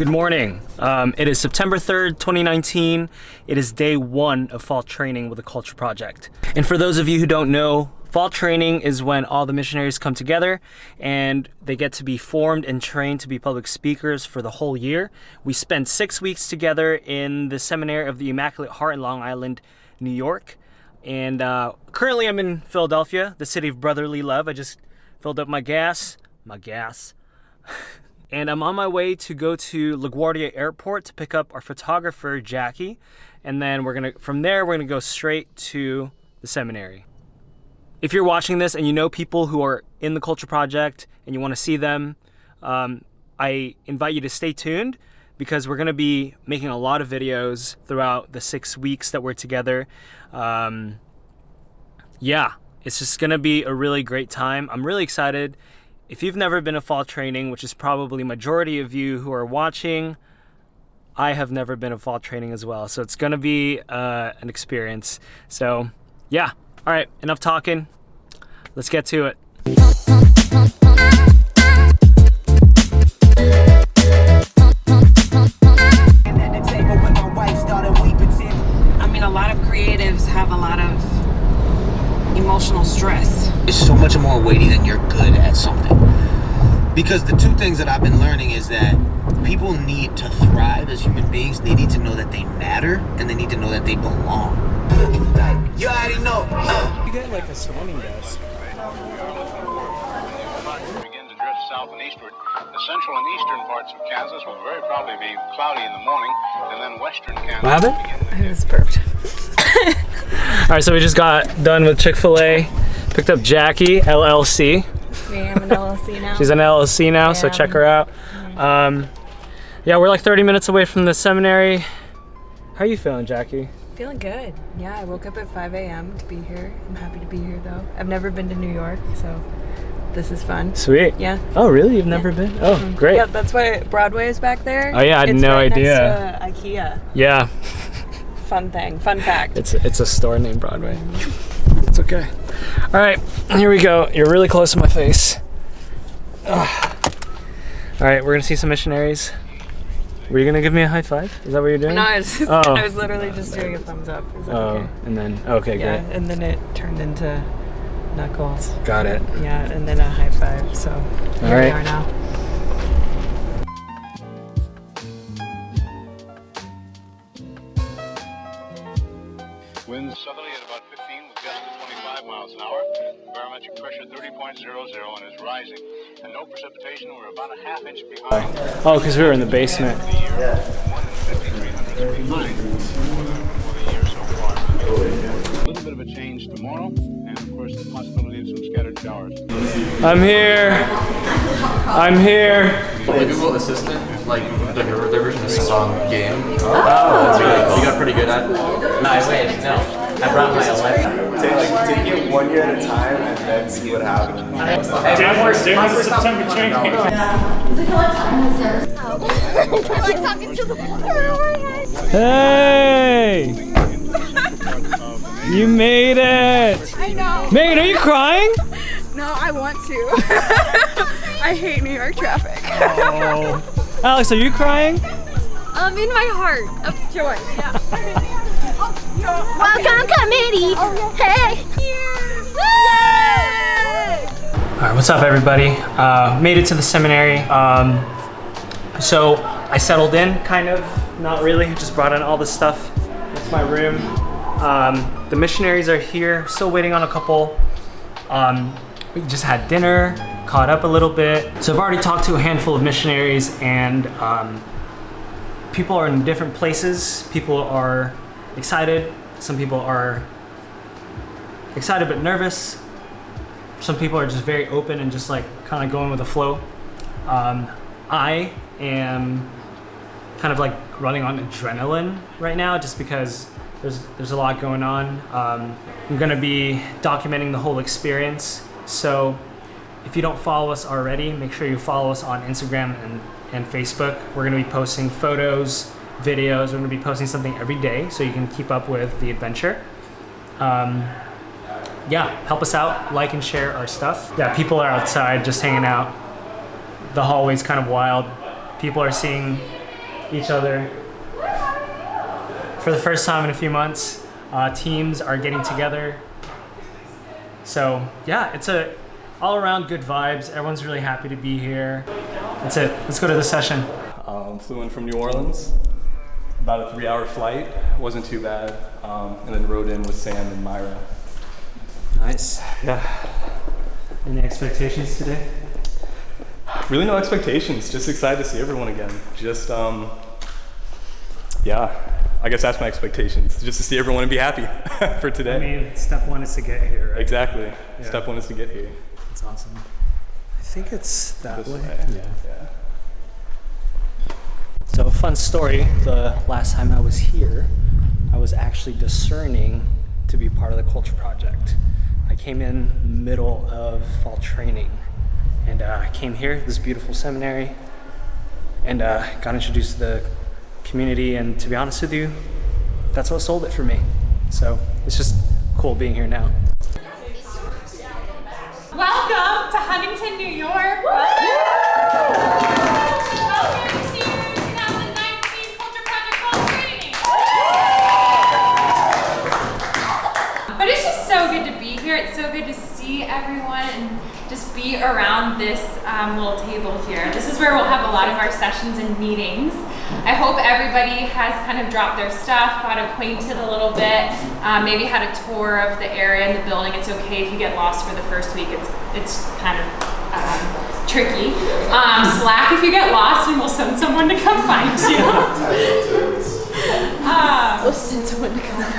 Good morning. Um, it is September 3rd, 2019. It is day one of fall training with the Culture Project. And for those of you who don't know, fall training is when all the missionaries come together and they get to be formed and trained to be public speakers for the whole year. We spend six weeks together in the Seminary of the Immaculate Heart in Long Island, New York. And uh, currently I'm in Philadelphia, the city of brotherly love. I just filled up my gas, my gas. and I'm on my way to go to LaGuardia Airport to pick up our photographer, Jackie. And then we're gonna, from there, we're gonna go straight to the seminary. If you're watching this and you know people who are in the Culture Project and you wanna see them, um, I invite you to stay tuned because we're gonna be making a lot of videos throughout the six weeks that we're together. Um, yeah, it's just gonna be a really great time. I'm really excited. If you've never been to fall training, which is probably majority of you who are watching, I have never been to fall training as well. So it's gonna be uh, an experience. So yeah, all right, enough talking. Let's get to it. Because the two things that I've been learning is that people need to thrive as human beings. They need to know that they matter and they need to know that they belong. You already know. Uh. You get like a swimming desk. begin to drift south and eastward. The central and eastern parts of Kansas will very probably be cloudy in the morning, and then western Kansas. What happened? will begin It was burped. All right, so we just got done with Chick-fil-A. Picked up Jackie, LLC. Me, I'm an LLC. She's an LLC now, so check her out. Um, yeah, we're like 30 minutes away from the seminary. How are you feeling, Jackie? feeling good. Yeah, I woke up at 5 a.m. to be here. I'm happy to be here though. I've never been to New York, so this is fun. Sweet. Yeah. Oh, really? You've never been? Oh, great. Yeah, that's why Broadway is back there. Oh, yeah, I had It's no right idea. IKEA. Yeah, Fun thing. Fun fact. it's it's a store named Broadway. It's okay. All right, here we go. You're really close to my face. Ugh. All right, we're gonna see some missionaries. Were you gonna give me a high five? Is that what you're doing? no, I was, just, Oh. I was literally just doing a thumbs up. Oh, okay? and then oh, okay, Yeah, great. and then it turned into knuckles. Got it. Yeah, and then a high five. So here right. we are now. Oh, because we were in the basement. the year. 153 behind for the year so far. A little bit of a change tomorrow, and of course the possibility of some scattered showers. I'm here. I'm here. The Google Assistant, like the, the version of song game. Oh, that's really cool. You got pretty good at it. No, I wait, no. I brought my Alexa. Take, like, take it one year at a time and then see what happens. Hey! You made it! I know. Megan, are you crying? No, I want to. I hate New York traffic. Oh. Alex, are you crying? Um, in my heart of joy. Yeah. Welcome, committee. Hey. All right, what's up, everybody? Uh, made it to the seminary. Um, so I settled in, kind of, not really. Just brought in all this stuff. That's my room. Um, the missionaries are here, still waiting on a couple. Um, we just had dinner, caught up a little bit. So I've already talked to a handful of missionaries, and um, people are in different places. People are excited. Some people are excited but nervous some people are just very open and just like kind of going with the flow. Um, I am kind of like running on adrenaline right now just because there's there's a lot going on. Um, I'm gonna be documenting the whole experience. So if you don't follow us already, make sure you follow us on Instagram and, and Facebook. We're gonna be posting photos, videos. We're gonna be posting something every day so you can keep up with the adventure. Um, yeah, help us out, like and share our stuff. Yeah, people are outside just hanging out. The hallway's kind of wild. People are seeing each other. For the first time in a few months, uh, teams are getting together. So yeah, it's a all around good vibes. Everyone's really happy to be here. That's it. Let's go to the session. Um, flew in from New Orleans. About a three-hour flight. wasn't too bad. Um, and then rode in with Sam and Myra. Nice. Yeah. Any expectations today? Really, no expectations. Just excited to see everyone again. Just, um, yeah. I guess that's my expectations. Just to see everyone and be happy for today. I mean, step one is to get here, right? exactly. Yeah. Step one is to get here. That's awesome. I think it's that This way. way. Yeah. Yeah. So, a fun story the last time I was here, I was actually discerning to be part of the culture project. I came in middle of fall training and uh, I came here, this beautiful seminary, and uh, got introduced to the community. And to be honest with you, that's what sold it for me. So, it's just cool being here now. Welcome to Huntington, New York. Welcome so good to be here. It's so good to see everyone and just be around this um, little table here. This is where we'll have a lot of our sessions and meetings. I hope everybody has kind of dropped their stuff, got acquainted a little bit, uh, maybe had a tour of the area and the building. It's okay if you get lost for the first week. It's it's kind of um, tricky. Um, slack if you get lost, and we'll send someone to come find you. Um,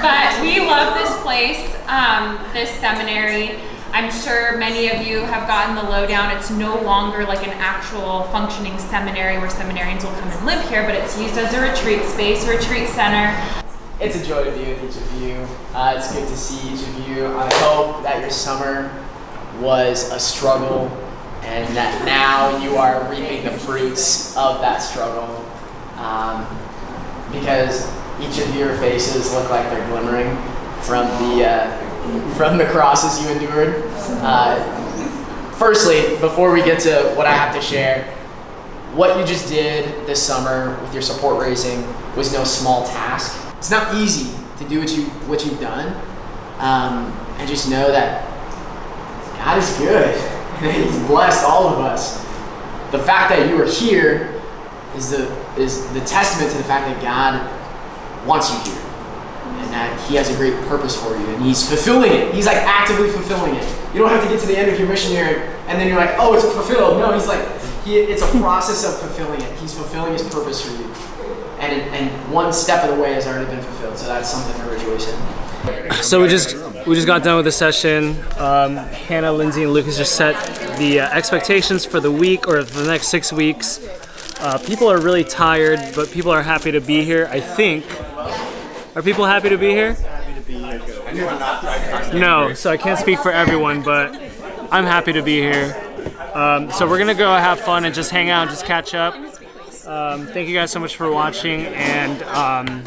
but we love this place, um, this seminary. I'm sure many of you have gotten the lowdown. It's no longer like an actual functioning seminary where seminarians will come and live here, but it's used as a retreat space, retreat center. It's a joy to be with each of you. Uh, it's good to see each of you. I hope that your summer was a struggle and that now you are reaping the fruits of that struggle. Um, because each of your faces look like they're glimmering from the uh, from the crosses you endured. Uh, firstly, before we get to what I have to share, what you just did this summer with your support raising was no small task. It's not easy to do what you what you've done, um, and just know that God is good. He's blessed all of us. The fact that you are here is the is the testament to the fact that God wants you here, and that He has a great purpose for you, and He's fulfilling it. He's like actively fulfilling it. You don't have to get to the end of your mission here, and then you're like, oh, it's fulfilled. No, He's like, he, it's a process of fulfilling it. He's fulfilling His purpose for you, and and one step of the way has already been fulfilled. So that's something to rejoice in. So we just we just got done with the session. Um, Hannah, Lindsay, and Lucas just set the uh, expectations for the week or the next six weeks. Uh, people are really tired, but people are happy to be here. I think. Are people happy to be here? No, so I can't speak for everyone, but I'm happy to be here. Um, so we're gonna go have fun and just hang out, and just catch up. Um, thank you guys so much for watching, and um,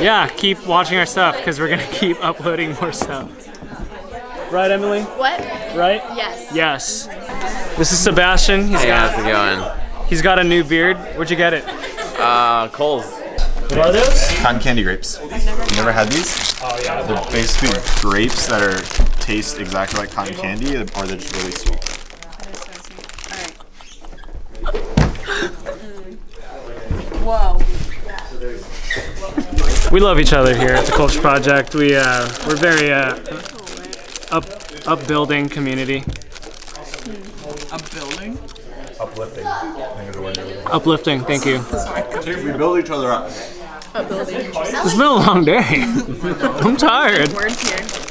yeah, keep watching our stuff because we're gonna keep uploading more stuff. Right, Emily? What? Right? Yes. Yes. This is Sebastian. He's Hey, got how's it going? he's got a new beard. Where'd you get it? Uh, Kohl's. What are those? Cotton candy grapes. You never had these? Oh yeah. They're basically grapes that are taste exactly like cotton candy, or they're just really sweet. Whoa. We love each other here at the Culture Project. We uh, we're very uh, up upbuilding community. Building? Uplifting. I think is the word. Uplifting. Thank you. We build each other up. A building. It's been a long day. I'm tired. Words here.